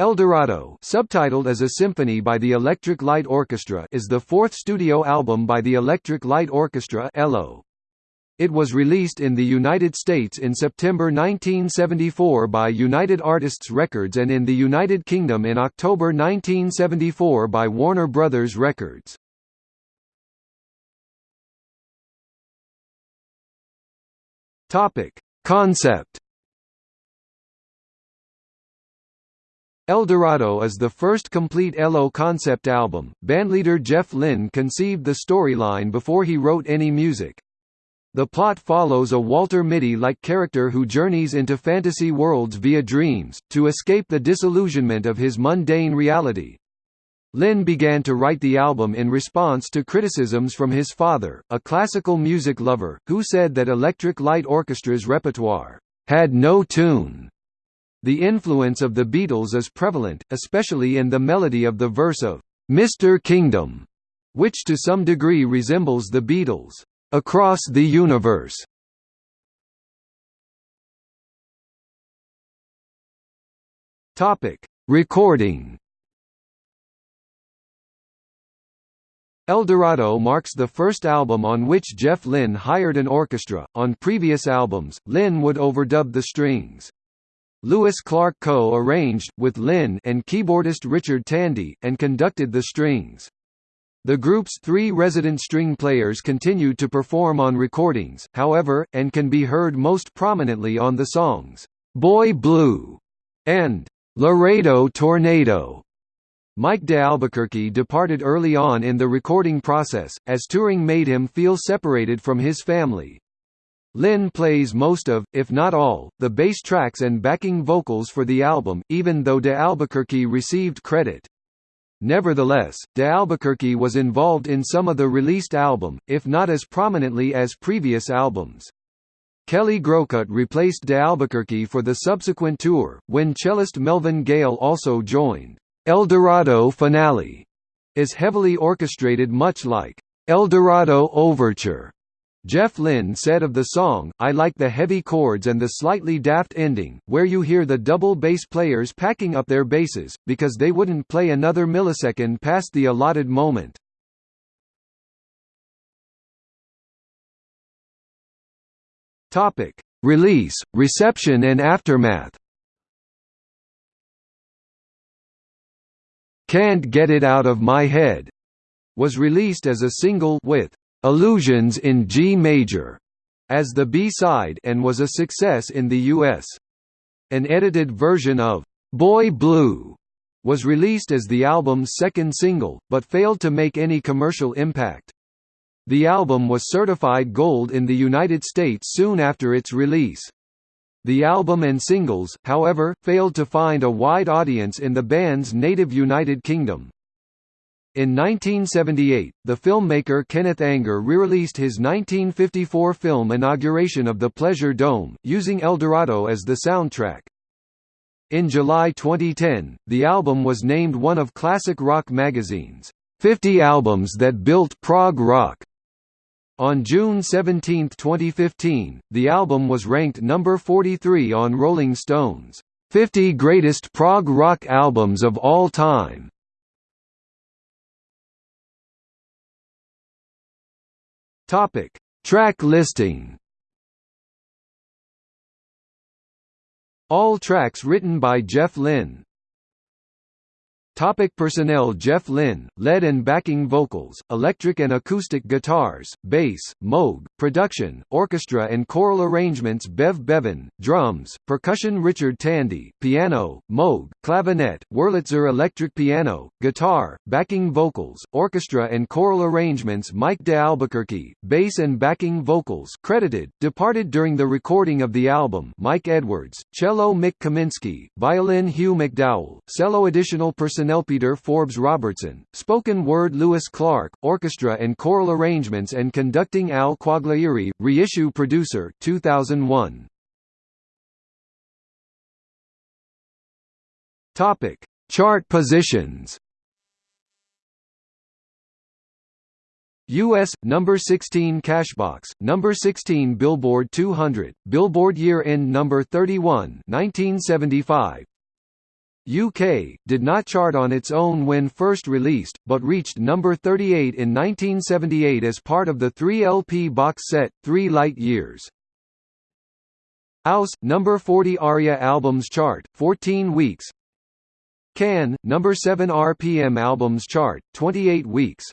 Eldorado subtitled as a symphony by the Electric Light Orchestra is the fourth studio album by the Electric Light Orchestra ELO. It was released in the United States in September 1974 by United Artists Records and in the United Kingdom in October 1974 by Warner Brothers Records. Topic: Concept Eldorado is the first complete ELO concept album. Bandleader Jeff Lynne conceived the storyline before he wrote any music. The plot follows a Walter Mitty-like character who journeys into fantasy worlds via dreams, to escape the disillusionment of his mundane reality. Lynne began to write the album in response to criticisms from his father, a classical music lover, who said that Electric Light Orchestra's repertoire had no tune the influence of the Beatles is prevalent, especially in the melody of the verse of "'Mr. Kingdom", which to some degree resembles the Beatles' "'Across the Universe". Topic: Recording Eldorado marks the first album on which Jeff Lynne hired an orchestra. On previous albums, Lynne would overdub the strings. Louis Clark co-arranged, with Lynne and keyboardist Richard Tandy, and conducted the strings. The group's three resident string players continued to perform on recordings, however, and can be heard most prominently on the songs, "'Boy Blue' and "'Laredo Tornado'. Mike de Albuquerque departed early on in the recording process, as touring made him feel separated from his family. Lynne plays most of, if not all, the bass tracks and backing vocals for the album, even though de Albuquerque received credit. Nevertheless, de Albuquerque was involved in some of the released album, if not as prominently as previous albums. Kelly Groucutt replaced de Albuquerque for the subsequent tour, when cellist Melvin Gale also joined. Eldorado Finale is heavily orchestrated much like Eldorado Overture Jeff Lynne said of the song, I like the heavy chords and the slightly daft ending, where you hear the double bass players packing up their basses, because they wouldn't play another millisecond past the allotted moment. Topic: Release, reception and aftermath. Can't Get It Out of My Head was released as a single with Illusions in G major as the B-side and was a success in the US. An edited version of Boy Blue was released as the album's second single, but failed to make any commercial impact. The album was certified gold in the United States soon after its release. The album and singles, however, failed to find a wide audience in the band's native United Kingdom. In 1978, the filmmaker Kenneth Anger re-released his 1954 film Inauguration of the Pleasure Dome, using Eldorado as the soundtrack. In July 2010, the album was named one of Classic Rock magazine's 50 albums that built prog rock. On June 17, 2015, the album was ranked number 43 on Rolling Stone's 50 Greatest Prog Rock Albums of All Time. Topic: Track listing. All tracks written by Jeff Lynne. Topic personnel Jeff Lynne, lead and backing vocals, electric and acoustic guitars, bass, Moog, production, orchestra and choral arrangements Bev Bevan, drums, percussion Richard Tandy, piano, Moog, clavinet, Wurlitzer electric piano, guitar, backing vocals, orchestra and choral arrangements Mike de Albuquerque, bass and backing vocals credited, departed during the recording of the album Mike Edwards, cello Mik Kaminski, violin Hugh McDowell, cello additional personnel Peter Forbes Robertson, spoken word Louis Clark, orchestra and choral arrangements and conducting Al Quaglieri, reissue producer 2001. Topic: Chart positions. US number 16 Cashbox, number 16 Billboard 200, Billboard year-end number 31, 1975. UK, did not chart on its own when first released, but reached number 38 in 1978 as part of the 3 LP box set, Three Light Years. Aus, number 40 ARIA Albums Chart, 14 weeks Can, number 7 RPM Albums Chart, 28 weeks